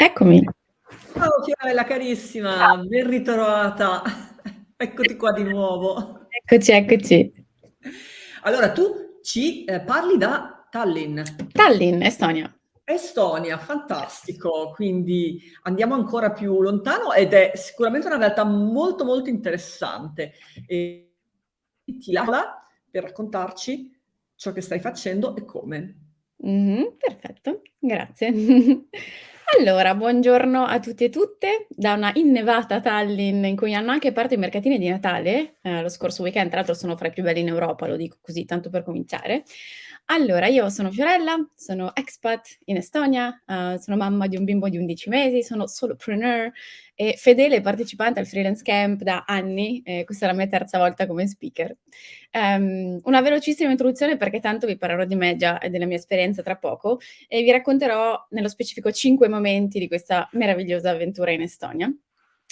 Eccomi. Ciao Fiorella carissima, Ciao. ben ritrovata. Eccoti qua di nuovo. Eccoci, eccoci. Allora tu ci, ehm, parli da Tallinn. Tallinn, Estonia. Estonia, fantastico. Quindi andiamo ancora più lontano ed è sicuramente una realtà molto, molto interessante. E ti per raccontarci ciò che stai facendo e come. Mh-mh, perfetto, grazie. Allora, buongiorno a tutti e tutte da una innevata Tallinn in cui hanno anche aperto i mercatini di Natale, ehm, lo scorso weekend, tra l'altro sono fra i più belli in Europa, lo dico così tanto per cominciare. Allora, io sono Fiorella, sono expat in Estonia, uhm, sono mamma di un bimbo di 11 mesi, sono solopreneur e fedele partecipante al freelance camp da anni, e questa è la mia terza volta come speaker. Ehm, una velocissima introduzione perché tanto vi parlerò di me già e della mia esperienza tra poco e vi racconterò nello specifico 5 momenti di questa meravigliosa avventura in Estonia.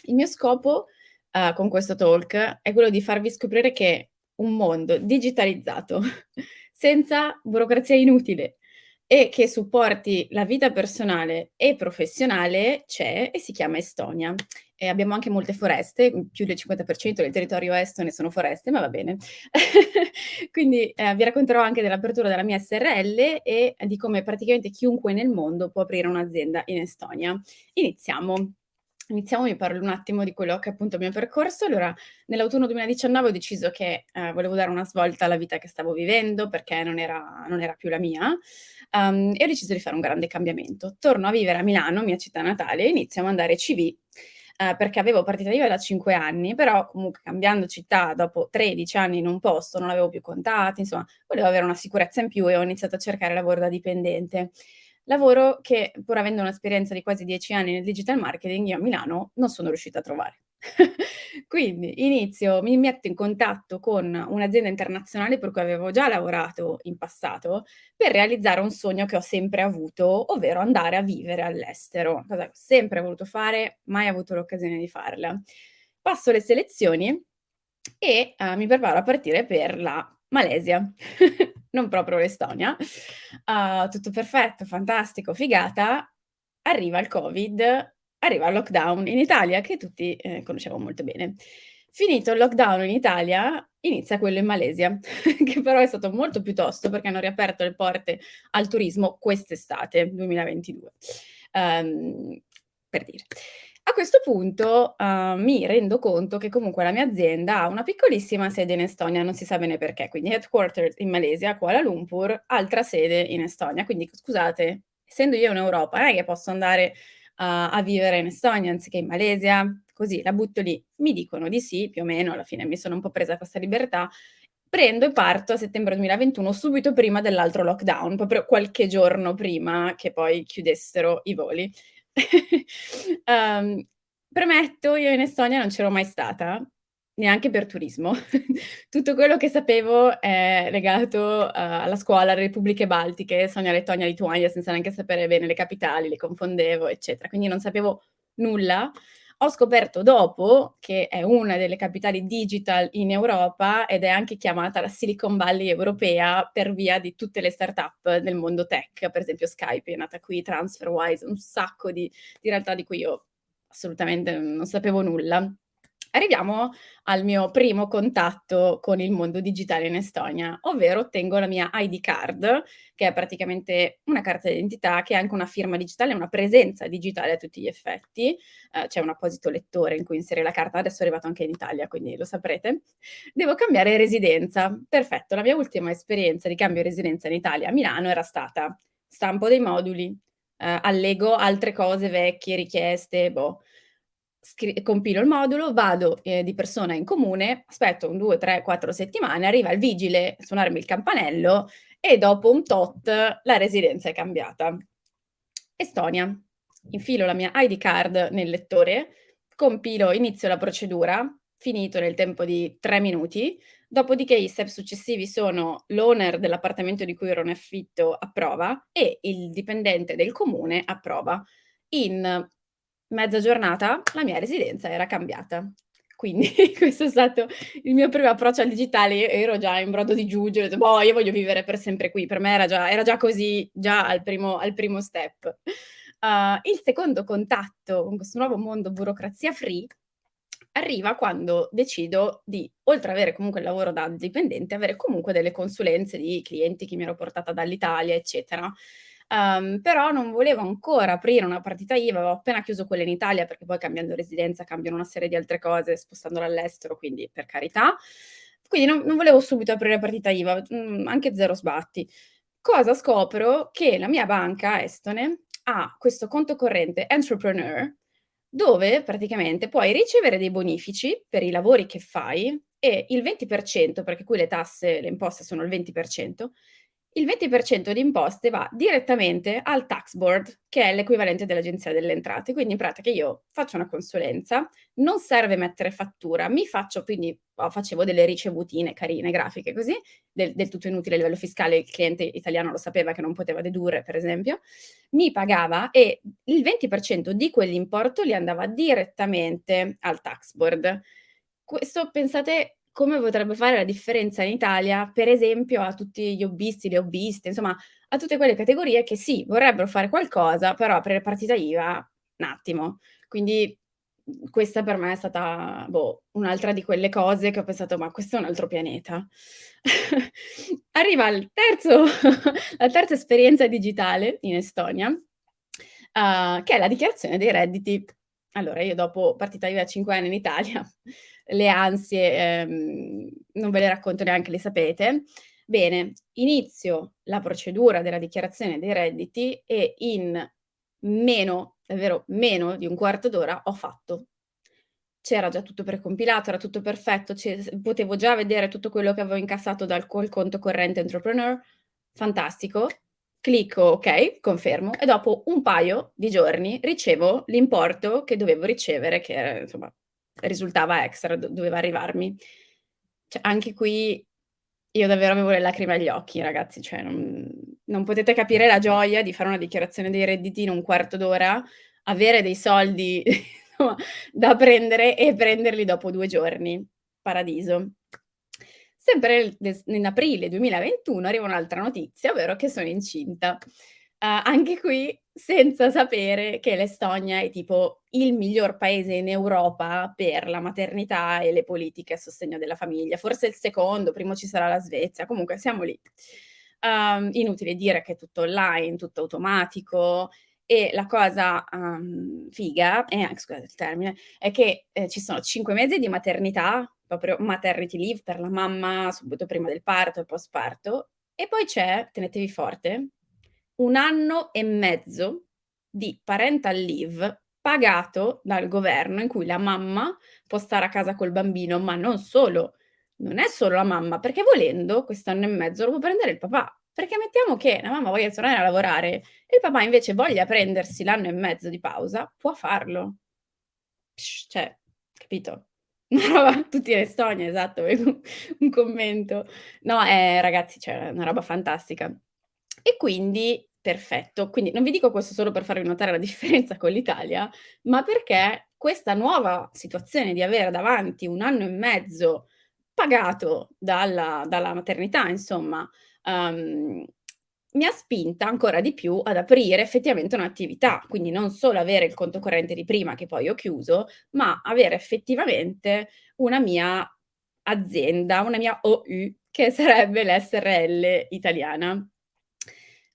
Il mio scopo, uhm, con questo talk è quello di farvi scoprire che un mondo digitalizzato, senza burocrazia inutile e che supporti la vita personale e professionale c'è e si chiama Estonia. E abbiamo anche molte foreste, più del 50% del territorio estone sono foreste, ma va bene. Quindi, ehm, vi racconterò anche dell'apertura della mia SRL e di come praticamente chiunque nel mondo può aprire un'azienda in Estonia. Iniziamo. Iniziamo, vi parlo un attimo di quello che è appunto il mio percorso. Allora, nell'autunno 2019 ho deciso che, ehm, volevo dare una svolta alla vita che stavo vivendo perché non era non era più la mia, uhm, e ho deciso di fare un grande cambiamento. Torno a vivere a Milano, mia città natale, e inizio a mandare CV, ehm, perché avevo partita IVA da 5 anni, però comunque cambiando città dopo 13 anni in un posto, non avevo più contatti, insomma, volevo avere una sicurezza in più e ho iniziato a cercare lavoro da dipendente. Lavoro che, pur avendo un'esperienza di quasi 10 anni nel digital marketing, io a Milano non sono riuscita a trovare. Quindi inizio mi metto in contatto con un'azienda internazionale per cui avevo già lavorato in passato, per realizzare un sogno che ho sempre avuto, ovvero andare a vivere all'estero, cosa che ho sempre voluto fare, mai avuto l'occasione di farla. Passo le selezioni e, uhm, mi preparo a partire per la Malesia, non proprio l'Estonia. Uhm, tutto perfetto, fantastico, figata, arriva il Covid, arriva il lockdown in Italia che tutti, ehm, conosciamo molto bene. Finito il lockdown in Italia, inizia quello in Malesia, che però è stato molto più tosto perché hanno riaperto le porte al turismo quest'estate 2022. Uhm, per dire. A questo punto, uhm, mi rendo conto che comunque la mia azienda ha una piccolissima sede in Estonia, non si sa bene perché, quindi headquarter in Malesia, Kuala Lumpur, altra sede in Estonia. Quindi scusate, essendo io in Europa non è che posso andare a a vivere in Estonia anziché in Malesia? Così la butto lì. Mi dicono di sì, più o meno, alla fine mi sono un po' presa questa libertà, prendo e parto a settembre 2021, subito prima dell'altro lockdown, proprio qualche giorno prima che poi chiudessero i voli. Uhm, premetto, io in Estonia non c'ero mai stata, neanche per turismo. Tutto quello che sapevo è legato, uhm, alla scuola, alle repubbliche baltiche, Estonia, Lettonia, Lituania, senza neanche sapere bene le capitali, le confondevo, eccetera. Quindi non sapevo nulla. Ho scoperto dopo che è una delle capitali digital in Europa ed è anche chiamata la Silicon Valley europea per via di tutte le startup del mondo tech, per esempio Skype è nata qui, TransferWise, un sacco di di realtà di cui io assolutamente non sapevo nulla. Arriviamo al mio primo contatto con il mondo digitale in Estonia, ovvero ottengo la mia ID card, che è praticamente una carta d'identità che ha anche una firma digitale, una presenza digitale a tutti gli effetti. Uhm, c'è un apposito lettore in cui inserire la carta, adesso è arrivato anche in Italia, quindi lo saprete. Devo cambiare residenza. Perfetto, la mia ultima esperienza di cambio residenza in Italia, a Milano, era stata stampo dei moduli, uhm, allego altre cose vecchie, richieste, boh. Compilo il modulo, vado, ehm, di persona in comune, aspetto un 2, 3, 4 settimane, arriva il vigile a suonarmi il campanello e dopo un tot la residenza è cambiata. Estonia. Infilo la mia ID card nel lettore, compilo inizio la procedura, finito nel tempo di 3 minuti, dopodiché gli step successivi sono l'owner dell'appartamento di cui ero in affitto approva e il dipendente del comune approva. In mezza giornata la mia residenza era cambiata. Quindi questo è stato il mio primo approccio al digitale, ero già in brodo di giuggiole, ho detto: "Boh, io voglio vivere per sempre qui." Per me era già era già così, già al primo al primo step. Uh, il secondo contatto con questo nuovo mondo burocrazia free arriva quando decido di, oltre ad avere comunque il lavoro da dipendente, avere comunque delle consulenze di clienti che mi ero portata dall'Italia, eccetera. Um, però non volevo ancora aprire una partita IVA, avevo appena chiuso quella in Italia perché poi cambiando residenza cambiano una serie di altre cose, spostandola all'estero, quindi per carità. Quindi non, non volevo subito aprire partita IVA, mh, mm, anche zero sbatti. Cosa scopro? Che la mia banca estone ha questo conto corrente Entrepreneur, dove praticamente puoi ricevere dei bonifici per i lavori che fai e il 20%, perché qui le tasse, le imposte sono il 20%, il 20% di imposte va direttamente al tax board, che è l'equivalente dell'Agenzia delle Entrate. Quindi in pratica io faccio una consulenza, non serve mettere fattura, mi faccio, quindi oh, facevo delle ricevutine carine, grafiche così, del, del, tutto inutile a livello fiscale, il cliente italiano lo sapeva che non poteva dedurre, per esempio, mi pagava e il 20% di quell'importo li andava direttamente al tax board. Questo, pensate, come potrebbe fare la differenza in Italia, per esempio, a tutti gli hobbisti, le hobbiste, insomma, a tutte quelle categorie che sì, vorrebbero fare qualcosa, però aprire partita IVA, un attimo. Quindi questa per me è stata, boh, un'altra di quelle cose che ho pensato, ma questo è un altro pianeta. Arriva terzo, la terza esperienza digitale in Estonia, uh, che è la dichiarazione dei redditi. Allora, io dopo partita IVA 5 anni in Italia, le ansie, ehm, non ve le racconto neanche, le sapete. Bene, inizio la procedura della dichiarazione dei redditi e in meno, davvero meno di un quarto d'ora ho fatto. C'era già tutto precompilato, era tutto perfetto, potevo già vedere tutto quello che avevo incassato dal col conto corrente entrepreneur, fantastico. Clicco ok, confermo e dopo un paio di giorni ricevo l'importo che dovevo ricevere, che era, insomma risultava extra, do doveva arrivarmi. Cioè, anche qui io davvero avevo le lacrime agli occhi, ragazzi, cioè non, non potete capire la gioia di fare una dichiarazione dei redditi in un quarto d'ora, avere dei soldi da prendere e prenderli dopo due giorni. Paradiso. Sempre in aprile 2021 arriva un'altra notizia, ovvero che sono incinta. Uh, anche qui senza sapere che l'Estonia è tipo il miglior paese in Europa per la maternità e le politiche a sostegno della famiglia, forse il secondo, primo ci sarà la Svezia, comunque siamo lì. Um, inutile dire che è tutto online, tutto automatico. E la cosa um, figa, eh, scusate il termine, è che eh, ci sono cinque mesi di maternità, proprio maternity leave per la mamma subito prima del parto e post parto, e poi c'è, tenetevi forte, un anno e mezzo di parental leave pagato dal governo in cui la mamma può stare a casa col bambino, ma non solo, non è solo la mamma, perché volendo quest'anno e mezzo lo può prendere il papà. Perché mettiamo che la mamma voglia tornare a lavorare e il papà invece voglia prendersi l'anno e mezzo di pausa, può farlo. Psh, cioè, capito? Una roba, tutti in Estonia, esatto, un commento. No, eh, ragazzi, cioè, è una roba fantastica. E quindi perfetto. Quindi non vi dico questo solo per farvi notare la differenza con l'Italia, ma perché questa nuova situazione di avere davanti un anno e mezzo pagato dalla, dalla maternità, insomma, um, mi ha spinta ancora di più ad aprire effettivamente un'attività, quindi non solo avere il conto corrente di prima che poi ho chiuso, ma avere effettivamente una mia azienda, una mia OU, che sarebbe l'SRL italiana.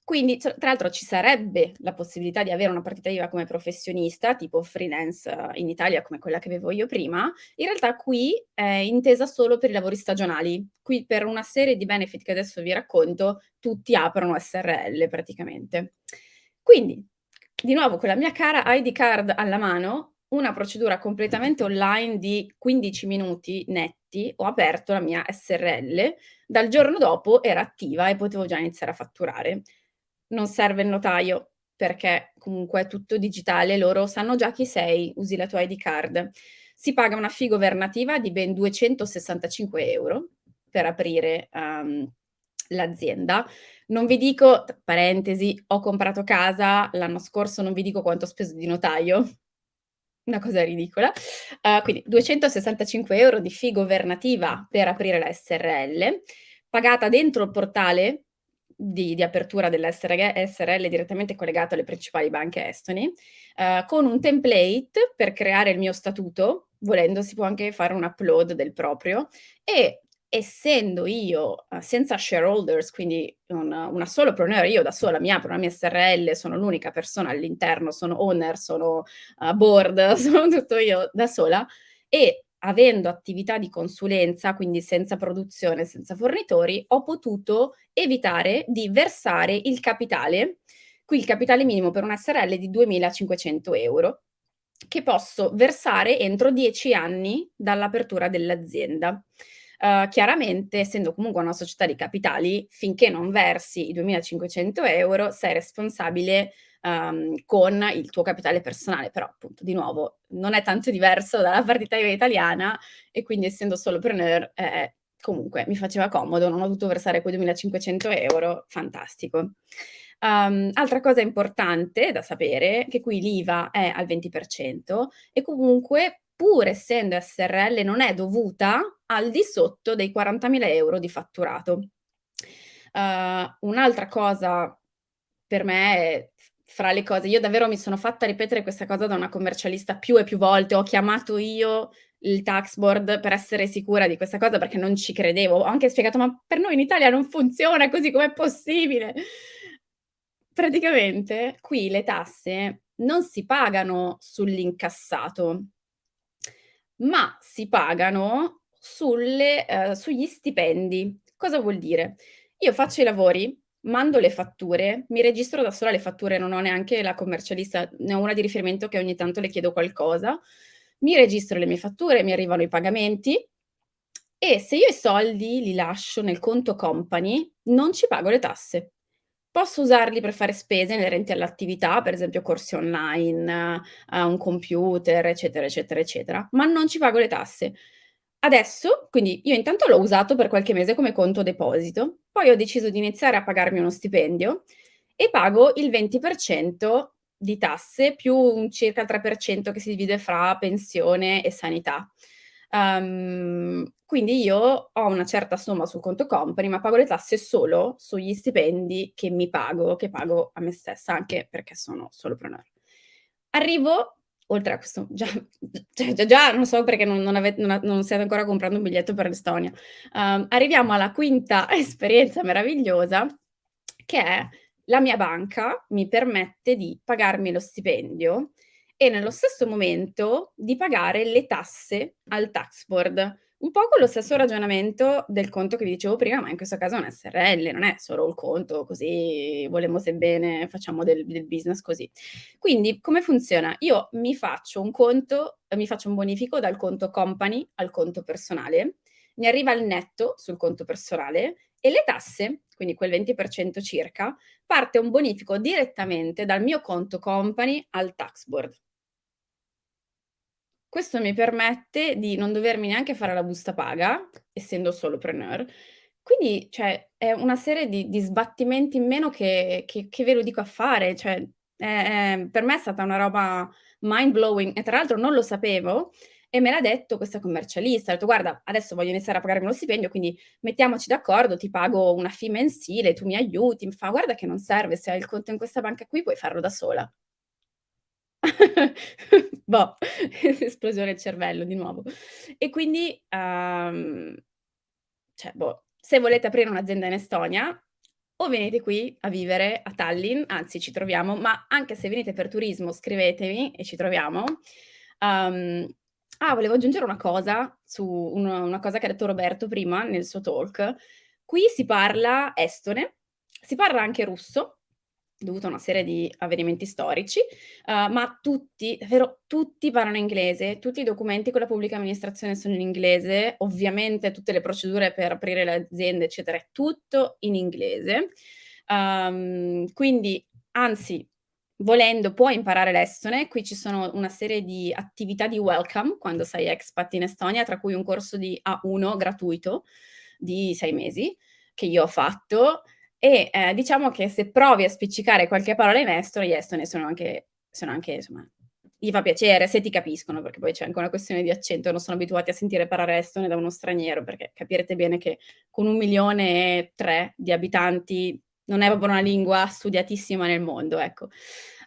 Quindi, tra l'altro ci sarebbe la possibilità di avere una partita IVA come professionista, tipo freelance eh, in Italia come quella che avevo io prima, in realtà qui è intesa solo per i lavori stagionali. Qui per una serie di benefit che adesso vi racconto, tutti aprono SRL praticamente. Quindi, di nuovo con la mia cara ID card alla mano, una procedura completamente online di 15 minuti netti, ho aperto la mia SRL, dal giorno dopo era attiva e potevo già iniziare a fatturare non serve il notaio perché comunque è tutto digitale, loro sanno già chi sei, usi la tua ID card. Si paga una fee governativa di ben 265 euro per aprire um, l'azienda. Non vi dico, parentesi, ho comprato casa l'anno scorso, non vi dico quanto ho speso di notaio, una cosa ridicola. Uh, quindi 265 euro di fee governativa per aprire la SRL, pagata dentro il portale di di apertura dell'SRG SRL direttamente collegato alle principali banche estoni, uhm, con un template per creare il mio statuto, volendo si può anche fare un upload del proprio, e essendo io, uhm, senza shareholders, quindi una una solopreneur, io da sola mi apro la mia SRL, sono l'unica persona all'interno, sono owner, sono, uhm, board, sono tutto io da sola, e avendo attività di consulenza, quindi senza produzione, senza fornitori, ho potuto evitare di versare il capitale. Qui il capitale minimo per una SRL di 2.500 €, che posso versare entro 10 anni dall'apertura dell'azienda. Uhm, chiaramente, essendo comunque una società di capitali, finché non versi i 2.500 € sei responsabile, uhm, con il tuo capitale personale, però appunto di nuovo non è tanto diverso dalla partita IVA italiana e quindi essendo solopreneur, eh, comunque mi faceva comodo, non ho dovuto versare quei 2.500 €, fantastico. Uhm, altra cosa importante da sapere, che qui l'IVA è al 20% e comunque pur essendo SRL non è dovuta al di sotto dei 40.000 € di fatturato. Uhm, un'altra cosa per me è fra le cose io davvero mi sono fatta ripetere questa cosa da una commercialista più e più volte, ho chiamato io il tax board per essere sicura di questa cosa perché non ci credevo. Ho anche spiegato: "Ma per noi in Italia non funziona così, com'è possibile?" Praticamente qui le tasse non si pagano sull'incassato ma si pagano sulle uhm, sugli stipendi. Cosa vuol dire? Io faccio i lavori, mando le fatture, mi registro da sola le fatture, non ho neanche la commercialista, ne ho una di riferimento che ogni tanto le chiedo qualcosa, mi registro le mie fatture, mi arrivano i pagamenti e se io i soldi li lascio nel conto company, non ci pago le tasse. Posso usarli per fare spese inerenti all'attività, per esempio corsi online, a un computer, eccetera, eccetera, eccetera, ma non ci pago le tasse. Adesso quindi io intanto l'ho usato per qualche mese come conto deposito, poi ho deciso di iniziare a pagarmi uno stipendio e pago il 20% di tasse più un circa il 3% che si divide fra pensione e sanità. Uhm, quindi io ho una certa somma sul conto company, ma pago le tasse solo sugli stipendi che mi pago, che pago a me stessa, anche perché sono solopreneur. Arrivo oltre a questo già cioè già già non so perché non non ave non non stiate ancora comprando un biglietto per l'Estonia. Uhm, arriviamo alla quinta esperienza meravigliosa che è la mia banca mi permette di pagarmi lo stipendio e nello stesso momento di pagare le tasse al tax board. Un po' con lo stesso ragionamento del conto che vi dicevo prima, ma in questo caso è una SRL, non è solo il conto così volemose bene, facciamo del del business così. Quindi come funziona? Io mi faccio un conto mi faccio un bonifico dal conto company al conto personale, mi arriva il netto sul conto personale e le tasse, quindi quel 20% circa, parte un bonifico direttamente dal mio conto company al tax board. Questo mi permette di non dovermi neanche fare la busta paga, essendo solopreneur. Quindi, cioè, è una serie di di sbattimenti in meno che che che ve lo dico a fare, cioè, è è per me è stata una roba mind blowing e tra l'altro non lo sapevo e me l'ha detto questa commercialista. Ha detto: "Guarda, adesso voglio iniziare a pagarmi lo stipendio, quindi mettiamoci d'accordo, ti pago una fee mensile, tu mi aiuti." Mi fa: "Guarda che non serve, se hai il conto in questa banca qui puoi farlo da sola." Boh, esplosione del cervello di nuovo. E quindi, uhm, cioè, boh, se volete aprire un'azienda in Estonia, o venite qui a vivere a Tallinn, anzi ci troviamo, ma anche se venite per turismo scrivetemi e ci troviamo. Uhm, ah, volevo aggiungere una cosa su un una cosa che ha detto Roberto prima nel suo talk. Qui si parla estone, si parla anche russo, dovuto a una serie di avvenimenti storici, uhm, ma tutti, davvero tutti parlano inglese, tutti i documenti con la pubblica amministrazione sono in inglese, ovviamente tutte le procedure per aprire le aziende, eccetera, è tutto in inglese. Uhm, quindi anzi, volendo puoi imparare l'estone, qui ci sono una serie di attività di welcome quando sei expat in Estonia, tra cui un corso di A1 gratuito di 6 mesi, che io ho fatto e, ehm, diciamo che se provi a spiccicare qualche parola in estone, gli estoni sono anche sono anche insomma gli fa piacere se ti capiscono, perché poi c'è anche una questione di accento, non sono abituati a sentire parlare estone da uno straniero, perché capirete bene che con 1.000.003 di abitanti non è proprio una lingua studiatissima nel mondo, ecco.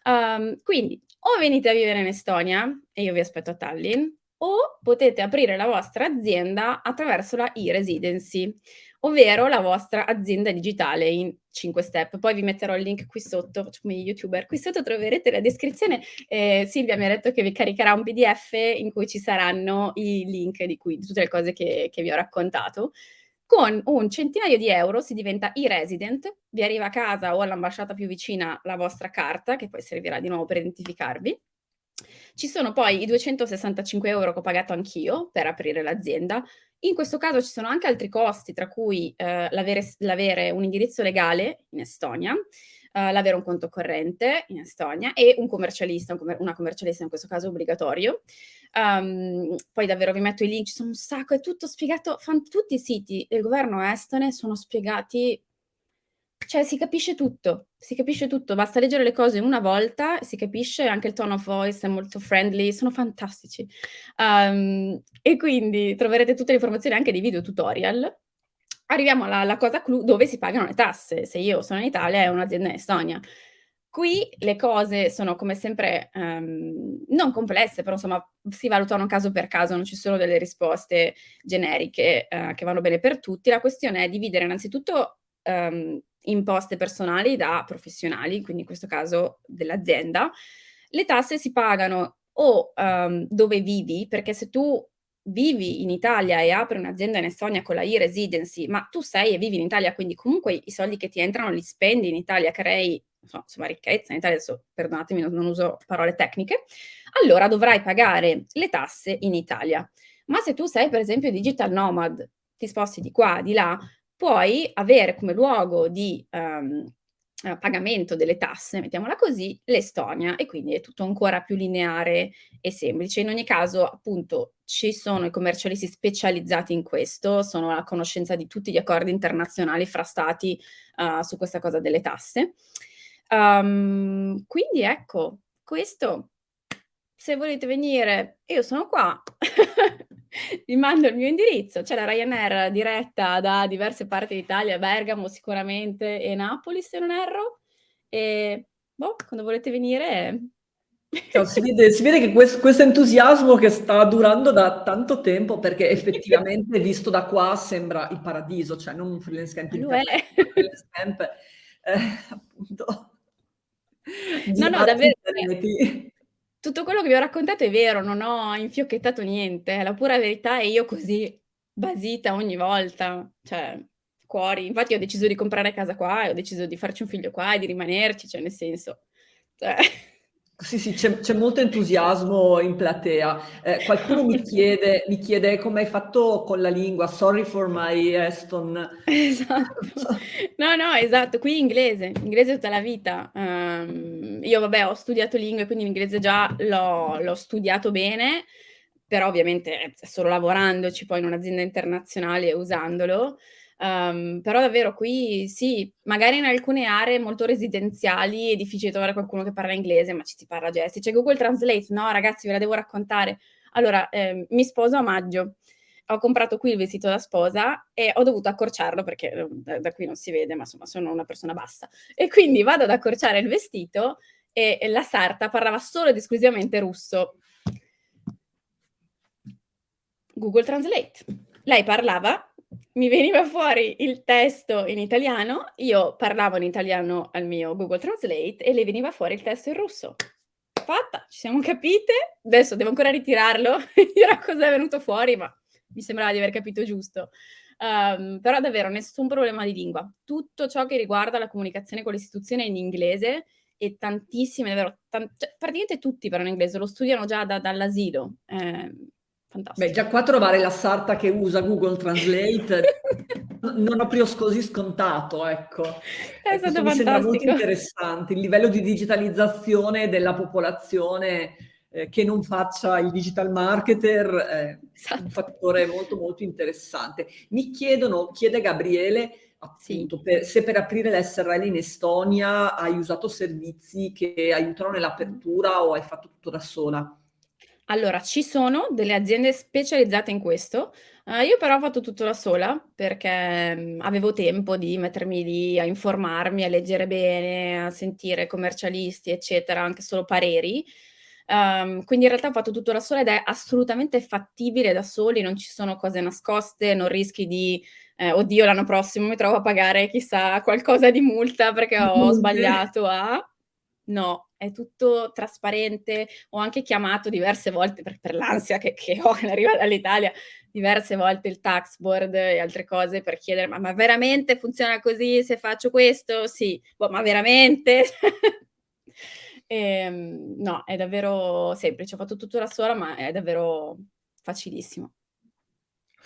Um, quindi o venite a vivere in Estonia e io vi aspetto a Tallinn, o potete aprire la vostra azienda attraverso la e-residency, ovvero la vostra azienda digitale in 5 step. Poi vi metterò il link qui sotto, come youtuber, qui sotto troverete la descrizione. Eh, Silvia mi ha detto che vi caricherà un pdf in cui ci saranno i link di, cui, di tutte le cose che, che vi ho raccontato. Con un centinaio di euro si diventa e-resident, vi arriva a casa o all'ambasciata più vicina la vostra carta, che poi servirà di nuovo per identificarvi. Ci sono poi i 265 euro che ho pagato anch'io per aprire l'azienda. In questo caso ci sono anche altri costi, tra cui eh, l'avere, un indirizzo legale in Estonia, Uh, l'avere un conto corrente in Estonia e un commercialista, un commer una commercialista in questo caso obbligatorio. Um, poi davvero vi metto i link, ci sono un sacco, è tutto spiegato, tutti i siti del governo estone sono spiegati cioè si capisce tutto, si capisce tutto, basta leggere le cose una volta, si capisce, anche il tone of voice è molto friendly, sono fantastici. Um, e quindi troverete tutte le informazioni anche dei video tutorial. Arriviamo alla, alla cosa clou, dove si pagano le tasse. Se io sono in Italia è un'azienda in Estonia. Qui le cose sono come sempre um, non complesse, però insomma si valutano caso per caso, non ci sono delle risposte generiche uh, che vanno bene per tutti. La questione è dividere innanzitutto um, imposte personali da professionali, quindi in questo caso dell'azienda. Le tasse si pagano o um, dove vivi, perché se tu vivi in Italia e apri un'azienda in Estonia con la e-residency, ma tu sei e vivi in Italia, quindi comunque i soldi che ti entrano li spendi in Italia, crei insomma ricchezza in Italia, adesso perdonatemi non, uso parole tecniche, allora dovrai pagare le tasse in Italia. Ma se tu sei per esempio digital nomad, ti sposti di qua, di là, puoi avere come luogo di um, pagamento delle tasse, mettiamola così, l'Estonia e quindi è tutto ancora più lineare e semplice. In ogni caso, appunto, ci sono i commercialisti specializzati in questo, sono a conoscenza di tutti gli accordi internazionali fra stati uh, su questa cosa delle tasse. Um, quindi ecco, questo, se volete venire, io sono qua. vi mando il mio indirizzo. C'è la Ryanair diretta da diverse parti d'Italia, Bergamo sicuramente e Napoli se non erro. E boh, quando volete venire... Cioè, si, vede, si, vede, che questo, questo, entusiasmo che sta durando da tanto tempo, perché effettivamente visto da qua sembra il paradiso, cioè non un freelance camp, Lo è. freelance camp eh, appunto. No, no, davvero tutto quello che vi ho raccontato è vero, non ho infiocchettato niente, è la pura verità e io così basita ogni volta, cioè cuori. Infatti ho deciso di comprare casa qua ho deciso di farci un figlio qua e di rimanerci, cioè nel senso, cioè... Sì, sì, c'è, molto entusiasmo in platea. Eh, qualcuno mi chiede, mi chiede come hai fatto con la lingua, sorry for my Eston. Esatto. No, no, esatto, qui inglese, inglese tutta la vita. Um, io vabbè ho studiato lingue, quindi l'inglese già l'ho studiato bene, però ovviamente solo lavorandoci poi in un'azienda internazionale e usandolo. Um, però davvero qui sì, magari in alcune aree molto residenziali è difficile trovare qualcuno che parla inglese, ma ci si parla gesti. C'è Google Translate, no ragazzi ve la devo raccontare. Allora, eh, mi sposo a maggio, ho comprato qui il vestito da sposa e ho dovuto accorciarlo perché eh, da, da qui non si vede, ma insomma sono una persona bassa. E quindi vado ad accorciare il vestito e, e la sarta parlava solo ed esclusivamente russo. Google Translate. Lei parlava mi veniva fuori il testo in italiano, io parlavo in italiano al mio Google Translate e le veniva fuori il testo in russo. Fatta, ci siamo capite, adesso devo ancora ritirarlo, dirò cosa è venuto fuori, ma mi sembrava di aver capito giusto. Um, però davvero nessun problema di lingua. Tutto ciò che riguarda la comunicazione con l'istituzione è in inglese e tantissime, davvero, cioè, praticamente tutti parlano inglese, lo studiano già da, dall'asilo. Eh, Fantastico. Beh, già qua trovare la sarta che usa Google Translate non ho più così scontato, ecco. È stato mi sembra molto interessante, il livello di digitalizzazione della popolazione eh, che non faccia il digital marketer è esatto. un fattore molto molto interessante. Mi chiedono, chiede Gabriele, appunto, sì. per, se per aprire l'SRL in Estonia hai usato servizi che aiutano nell'apertura o hai fatto tutto da sola? Allora, ci sono delle aziende specializzate in questo, uhm, io però ho fatto tutto da sola perché, mhmm, avevo tempo di mettermi lì a informarmi, a leggere bene, a sentire commercialisti, eccetera, anche solo pareri. Uhm, quindi in realtà ho fatto tutto da sola ed è assolutamente fattibile da soli, non ci sono cose nascoste, non rischi di, ehm: "Oddio, l'anno prossimo mi trovo a pagare chissà qualcosa di multa perché ho sbagliato a" no, è tutto trasparente. Ho anche chiamato diverse volte per per l'ansia che che ho nell'arrivare dall'Italia, diverse volte il tax board e altre cose per chiedere: "Ma ma veramente funziona così se faccio questo?" "Sì." "Boh, ma veramente?" Ehm, no, è davvero semplice. Ho fatto tutto da sola, ma è davvero facilissimo.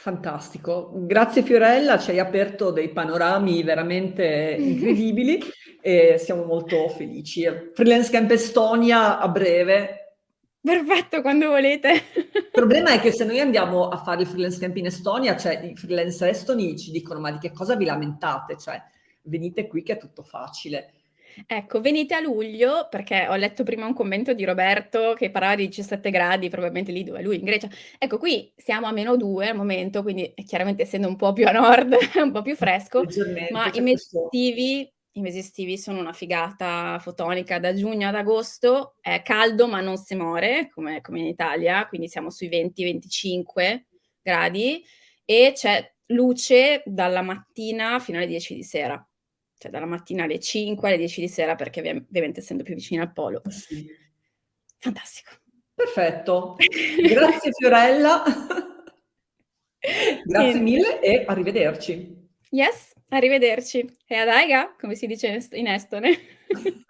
Fantastico. Grazie Fiorella, ci hai aperto dei panorami veramente incredibili e siamo molto felici. Freelance Camp Estonia a breve. Perfetto, quando volete. Il problema è che se noi andiamo a fare il freelance camp in Estonia, cioè i freelancer estoni ci dicono: "Ma di che cosa vi lamentate? Cioè, venite qui che è tutto facile." Ecco, venite a luglio, perché ho letto prima un commento di Roberto che parlava di 17 gradi, probabilmente lì dove lui, in Grecia. Ecco, qui siamo a -2 al momento, quindi e chiaramente essendo un po' più a nord un po' più fresco, ma i mesi estivi i mesi estivi sono una figata fotonica. Da giugno ad agosto è caldo, ma non si muore come come in Italia, quindi siamo sui 20, 25 gradi e c'è luce dalla mattina fino alle 10 di sera. Cioè dalla mattina alle 5 alle 10 di sera perché ovvia ovviamente essendo più vicini al polo. Eh sì. Fantastico. Perfetto. Grazie Fiorella. Grazie Niente. mille e arrivederci. Yes, arrivederci. Head aiga, come si dice in estone.